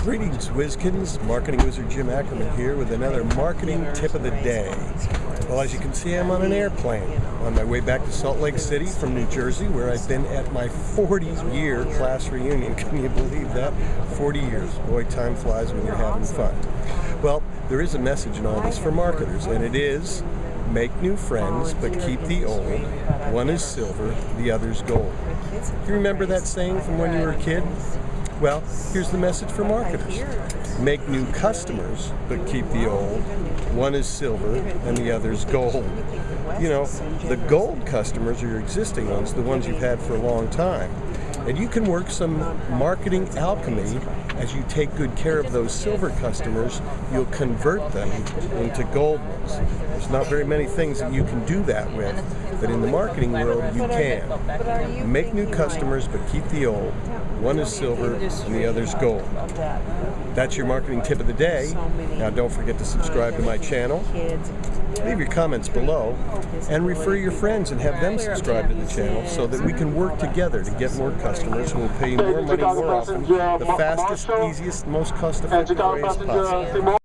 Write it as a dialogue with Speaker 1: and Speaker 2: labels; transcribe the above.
Speaker 1: Greetings, Whizkins. Marketing Wizard Jim Ackerman here with another marketing tip of the day. Well, as you can see, I'm on an airplane on my way back to Salt Lake City from New Jersey, where I've been at my 40-year class reunion. Can you believe that? 40 years. Boy, time flies when you're having fun. Well, there is a message in all this for marketers, and it is make new friends, but keep the old. One is silver, the other's gold. Do you remember that saying from when you were a kid? Well, here's the message for marketers. Make new customers, but keep the old. One is silver and the other's gold. You know, the gold customers are your existing ones, the ones you've had for a long time. And you can work some marketing alchemy as you take good care of those silver customers, you'll convert them into gold ones. There's not very many things that you can do that with, but in the marketing world you can. Make new customers but keep the old. One is silver and the other's gold. That's your marketing tip of the day. Now don't forget to subscribe to my channel. Leave your comments below and refer your friends and have them subscribe to the channel so that we can work together to get more customers who will pay you more money more often the fastest, easiest, most cost-effective way as possible.